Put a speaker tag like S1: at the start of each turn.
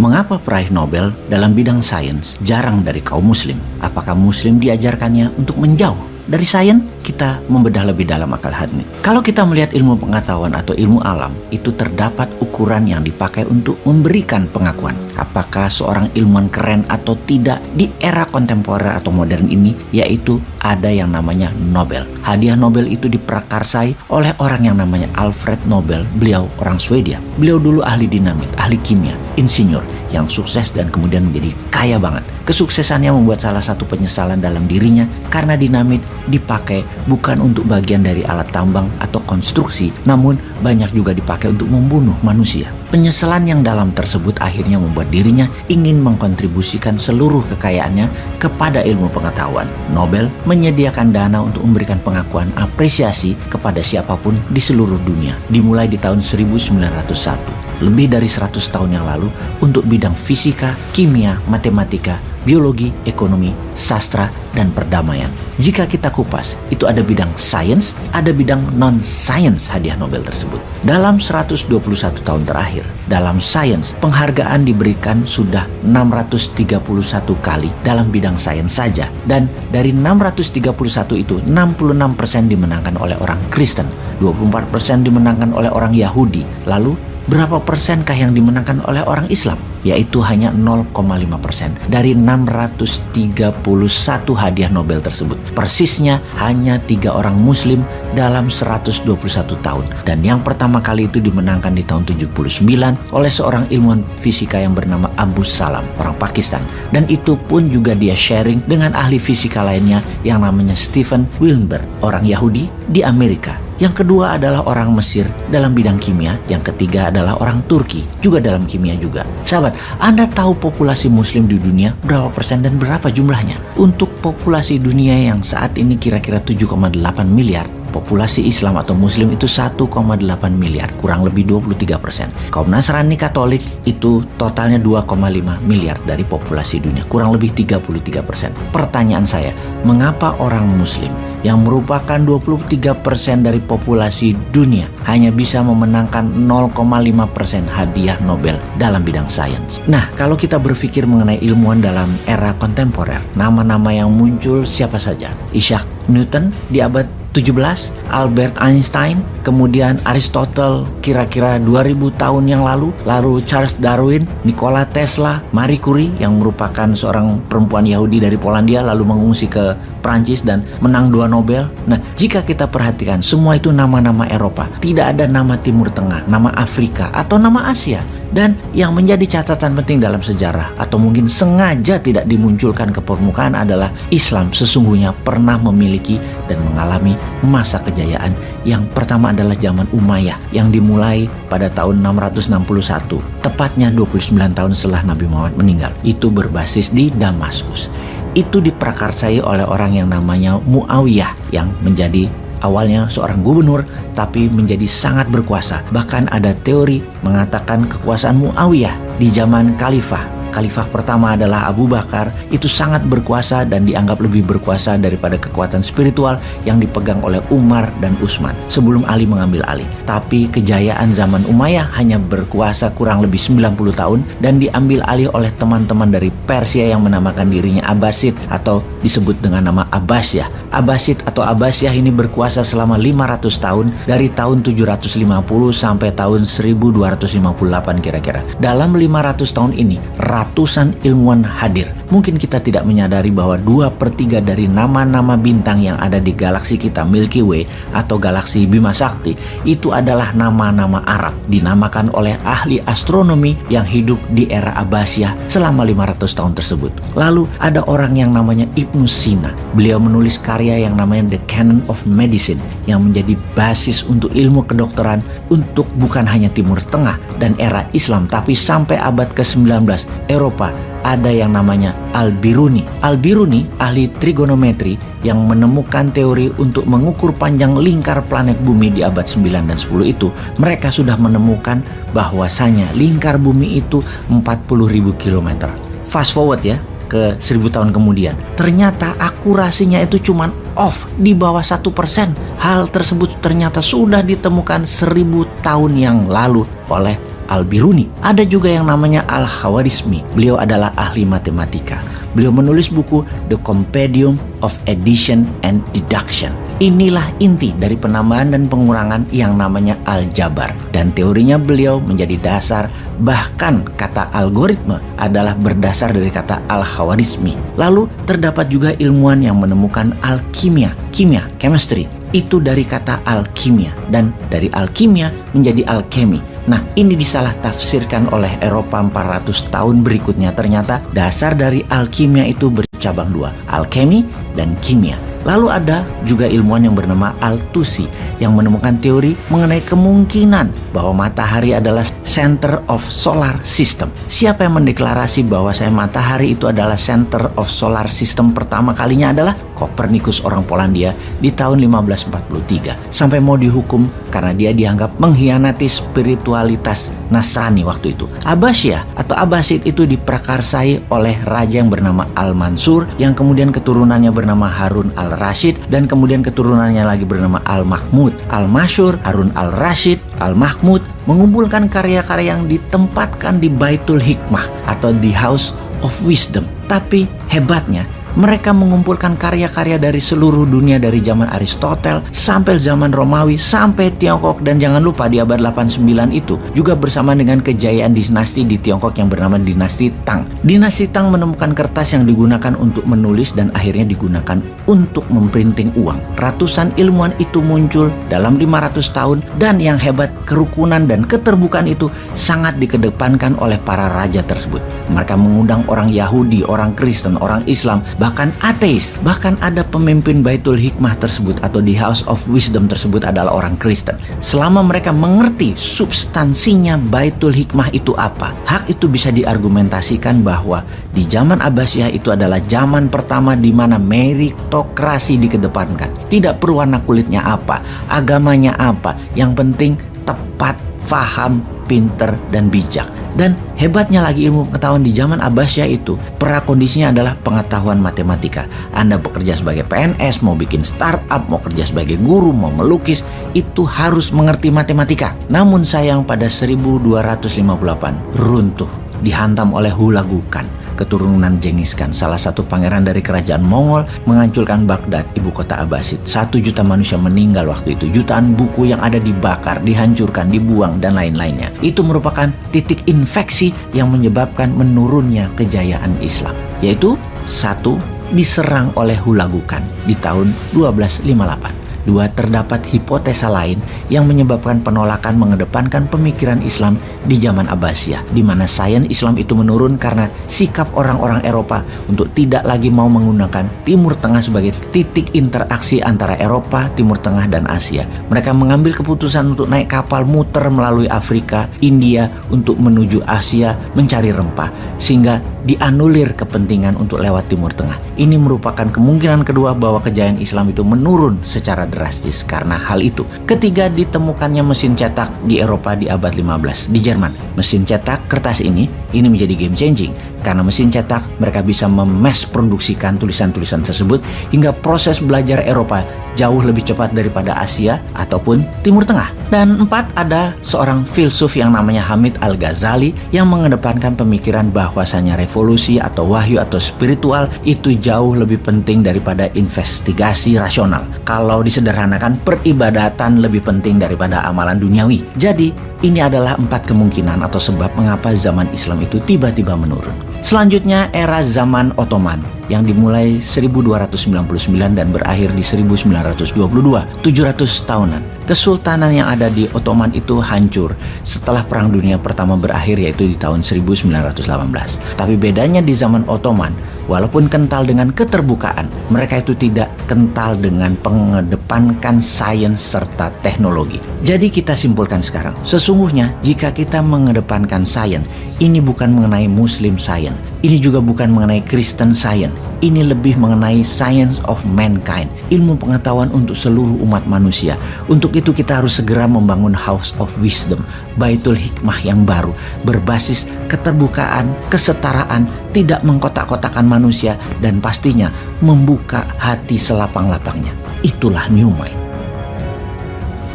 S1: Mengapa peraih Nobel dalam bidang sains jarang dari kaum muslim? Apakah muslim diajarkannya untuk menjauh dari sains? Kita membedah lebih dalam akal hati. Kalau kita melihat ilmu pengetahuan atau ilmu alam, itu terdapat ukuran yang dipakai untuk memberikan pengakuan. Apakah seorang ilmuwan keren atau tidak di era kontemporer atau modern ini, yaitu ada yang namanya Nobel. Hadiah Nobel itu diprakarsai oleh orang yang namanya Alfred Nobel. Beliau orang Swedia. Beliau dulu ahli dinamit, ahli kimia, insinyur yang sukses dan kemudian menjadi kaya banget. Kesuksesannya membuat salah satu penyesalan dalam dirinya karena dinamit dipakai bukan untuk bagian dari alat tambang atau konstruksi, namun banyak juga dipakai untuk membunuh manusia. Penyesalan yang dalam tersebut akhirnya membuat dirinya ingin mengkontribusikan seluruh kekayaannya kepada ilmu pengetahuan. Nobel menyediakan dana untuk memberikan pengakuan apresiasi kepada siapa pun di seluruh dunia, dimulai di tahun 1901 lebih dari 100 tahun yang lalu untuk bidang fisika, kimia, matematika, biologi, ekonomi, sastra, dan perdamaian. Jika kita kupas, itu ada bidang sains, ada bidang non-sains hadiah Nobel tersebut. Dalam 121 tahun terakhir, dalam sains, penghargaan diberikan sudah 631 kali dalam bidang sains saja. Dan dari 631 itu, 66% dimenangkan oleh orang Kristen, 24% dimenangkan oleh orang Yahudi, lalu berapa persenkah yang dimenangkan oleh orang Islam? Yaitu hanya 0,5 persen dari 631 hadiah Nobel tersebut. Persisnya hanya tiga orang Muslim dalam 121 tahun. Dan yang pertama kali itu dimenangkan di tahun 79 oleh seorang ilmuwan fisika yang bernama Abu Salam, orang Pakistan. Dan itu pun juga dia sharing dengan ahli fisika lainnya yang namanya Stephen Wilbur, orang Yahudi di Amerika yang kedua adalah orang Mesir dalam bidang kimia. Yang ketiga adalah orang Turki juga dalam kimia juga. Sahabat, Anda tahu populasi muslim di dunia berapa persen dan berapa jumlahnya? Untuk populasi dunia yang saat ini kira-kira 7,8 miliar, populasi Islam atau Muslim itu 1,8 miliar, kurang lebih 23 persen. Kaum Nasrani Katolik itu totalnya 2,5 miliar dari populasi dunia, kurang lebih 33 persen. Pertanyaan saya, mengapa orang Muslim yang merupakan 23 persen dari populasi dunia hanya bisa memenangkan 0,5 persen hadiah Nobel dalam bidang sains? Nah, kalau kita berpikir mengenai ilmuwan dalam era kontemporer, nama-nama yang muncul siapa saja? Isaac Newton di abad 17, Albert Einstein, kemudian Aristotle kira-kira 2000 tahun yang lalu, lalu Charles Darwin, Nikola Tesla, Marie Curie yang merupakan seorang perempuan Yahudi dari Polandia lalu mengungsi ke Prancis dan menang dua Nobel. Nah, jika kita perhatikan semua itu nama-nama Eropa, tidak ada nama Timur Tengah, nama Afrika atau nama Asia. Dan yang menjadi catatan penting dalam sejarah atau mungkin sengaja tidak dimunculkan ke permukaan adalah Islam sesungguhnya pernah memiliki dan mengalami masa kejayaan yang pertama adalah zaman Umayyah yang dimulai pada tahun 661 tepatnya 29 tahun setelah Nabi Muhammad meninggal itu berbasis di Damaskus itu diprakarsai oleh orang yang namanya Muawiyah yang menjadi awalnya seorang gubernur tapi menjadi sangat berkuasa. Bahkan ada teori mengatakan kekuasaan Muawiyah di zaman khalifah khalifah pertama adalah Abu Bakar itu sangat berkuasa dan dianggap lebih berkuasa daripada kekuatan spiritual yang dipegang oleh Umar dan Utsman sebelum Ali mengambil alih. Tapi kejayaan zaman Umayyah hanya berkuasa kurang lebih 90 tahun dan diambil alih oleh teman-teman dari Persia yang menamakan dirinya Abbasid atau disebut dengan nama Abbasiyah. Abbasid atau Abbasiyah ini berkuasa selama 500 tahun dari tahun 750 sampai tahun 1258 kira-kira. Dalam 500 tahun ini, ratusan ilmuwan hadir. Mungkin kita tidak menyadari bahwa dua per tiga dari nama-nama bintang yang ada di galaksi kita Milky Way atau galaksi Bima Sakti itu adalah nama-nama Arab dinamakan oleh ahli astronomi yang hidup di era Abbasiyah selama 500 tahun tersebut. Lalu ada orang yang namanya Ibnu Sina. Beliau menulis karya yang namanya The Canon of Medicine yang menjadi basis untuk ilmu kedokteran untuk bukan hanya Timur Tengah dan era Islam tapi sampai abad ke-19 Eropa ada yang namanya Al-Biruni. Al-Biruni ahli trigonometri yang menemukan teori untuk mengukur panjang lingkar planet bumi di abad 9 dan 10 itu. Mereka sudah menemukan bahwasanya lingkar bumi itu 40.000 km. Fast forward ya, ke 1000 tahun kemudian. Ternyata akurasinya itu cuma off di bawah satu persen. Hal tersebut ternyata sudah ditemukan 1000 tahun yang lalu oleh Al-Biruni. Ada juga yang namanya Al-Hawarizmi. Beliau adalah ahli matematika. Beliau menulis buku The Compendium of Addition and Deduction. Inilah inti dari penambahan dan pengurangan yang namanya aljabar. Dan teorinya beliau menjadi dasar bahkan kata algoritma adalah berdasar dari kata al-hawarizmi. Lalu terdapat juga ilmuwan yang menemukan alkimia, kimia, chemistry. Itu dari kata alkimia dan dari alkimia menjadi alkemi Nah, ini disalah tafsirkan oleh Eropa 400 tahun berikutnya. Ternyata dasar dari alkimia itu bercabang dua, alkemi dan kimia. Lalu ada juga ilmuwan yang bernama Altusi yang menemukan teori mengenai kemungkinan bahwa matahari adalah center of solar system. Siapa yang mendeklarasi bahwa saya matahari itu adalah center of solar system pertama kalinya adalah Kopernikus orang Polandia di tahun 1543 sampai mau dihukum karena dia dianggap mengkhianati spiritualitas Nasrani waktu itu. Abbasiyah atau Abbasid itu diprakarsai oleh raja yang bernama Al-Mansur yang kemudian keturunannya bernama Harun Al-Rashid dan kemudian keturunannya lagi bernama Al-Mahmud. Al-Masyur, Harun Al-Rashid, Al-Mahmud mengumpulkan karya-karya yang ditempatkan di Baitul Hikmah atau di House of Wisdom. Tapi hebatnya mereka mengumpulkan karya-karya dari seluruh dunia dari zaman Aristotel sampai zaman Romawi sampai Tiongkok dan jangan lupa di abad 89 itu juga bersama dengan kejayaan dinasti di Tiongkok yang bernama dinasti Tang. Dinasti Tang menemukan kertas yang digunakan untuk menulis dan akhirnya digunakan untuk memprinting uang. Ratusan ilmuwan itu muncul dalam 500 tahun dan yang hebat kerukunan dan keterbukaan itu sangat dikedepankan oleh para raja tersebut. Mereka mengundang orang Yahudi, orang Kristen, orang Islam bahkan ateis, bahkan ada pemimpin Baitul Hikmah tersebut atau di House of Wisdom tersebut adalah orang Kristen. Selama mereka mengerti substansinya Baitul Hikmah itu apa, hak itu bisa diargumentasikan bahwa di zaman Abbasiyah itu adalah zaman pertama di mana meritokrasi dikedepankan. Tidak perlu warna kulitnya apa, agamanya apa, yang penting tepat, faham, pinter, dan bijak. Dan hebatnya lagi ilmu pengetahuan di zaman Abbasiyah itu, prakondisinya adalah pengetahuan matematika. Anda bekerja sebagai PNS, mau bikin startup, mau kerja sebagai guru, mau melukis, itu harus mengerti matematika. Namun sayang pada 1258 runtuh, dihantam oleh hulagukan keturunan Genghis Khan, salah satu pangeran dari kerajaan Mongol, menghancurkan Baghdad, ibu kota Abbasid. Satu juta manusia meninggal waktu itu. Jutaan buku yang ada dibakar, dihancurkan, dibuang, dan lain-lainnya. Itu merupakan titik infeksi yang menyebabkan menurunnya kejayaan Islam. Yaitu, satu, diserang oleh Hulagukan di tahun 1258. Dua, terdapat hipotesa lain yang menyebabkan penolakan mengedepankan pemikiran Islam di zaman Abbasiyah, di mana sains Islam itu menurun karena sikap orang-orang Eropa untuk tidak lagi mau menggunakan Timur Tengah sebagai titik interaksi antara Eropa, Timur Tengah, dan Asia. Mereka mengambil keputusan untuk naik kapal muter melalui Afrika, India untuk menuju Asia mencari rempah, sehingga dianulir kepentingan untuk lewat Timur Tengah. Ini merupakan kemungkinan kedua bahwa kejayaan Islam itu menurun secara drastis karena hal itu. Ketiga, ditemukannya mesin cetak di Eropa di abad 15 di Jerman. Mesin cetak kertas ini ini menjadi game changing karena mesin cetak mereka bisa memes produksikan tulisan-tulisan tersebut hingga proses belajar Eropa jauh lebih cepat daripada Asia ataupun Timur Tengah. Dan empat, ada seorang filsuf yang namanya Hamid Al-Ghazali yang mengedepankan pemikiran bahwasanya revolusi atau wahyu atau spiritual itu jauh lebih penting daripada investigasi rasional. Kalau disederhanakan, peribadatan lebih penting daripada amalan duniawi. Jadi, ini adalah empat kemungkinan atau sebab mengapa zaman Islam itu tiba-tiba menurun. Selanjutnya era zaman Ottoman yang dimulai 1299 dan berakhir di 1922, 700 tahunan. Kesultanan yang ada di Ottoman itu hancur setelah Perang Dunia Pertama berakhir yaitu di tahun 1918. Tapi bedanya di zaman Ottoman, walaupun kental dengan keterbukaan, mereka itu tidak kental dengan pengedepankan sains serta teknologi. Jadi kita simpulkan sekarang, sesungguhnya jika kita mengedepankan sains, ini bukan mengenai Muslim Science, ini juga bukan mengenai Kristen Science, ini lebih mengenai science of mankind, ilmu pengetahuan untuk seluruh umat manusia. Untuk itu kita harus segera membangun House of Wisdom, Baitul Hikmah yang baru, berbasis keterbukaan, kesetaraan, tidak mengkotak-kotakan manusia, dan pastinya membuka hati selapang-lapangnya. Itulah New Mind.